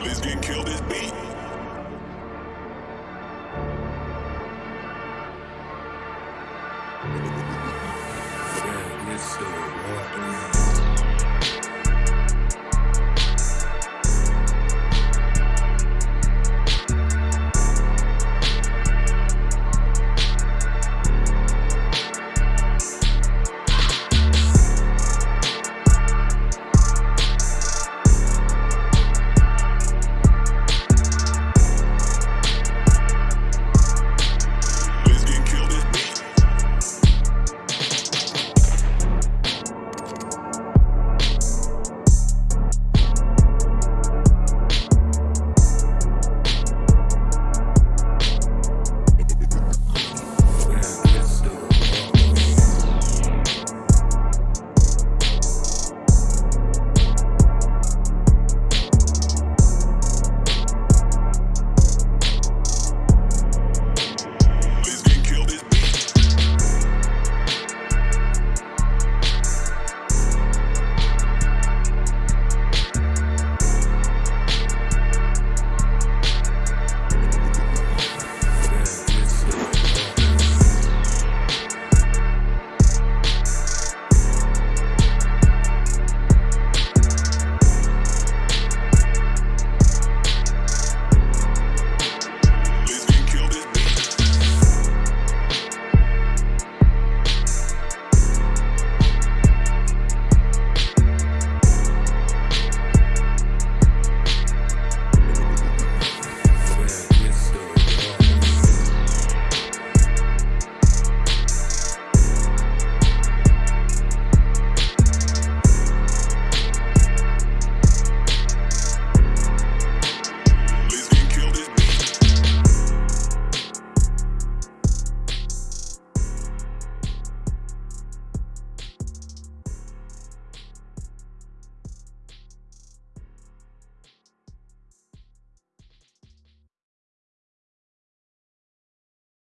please get killed this beat. yeah, good shit.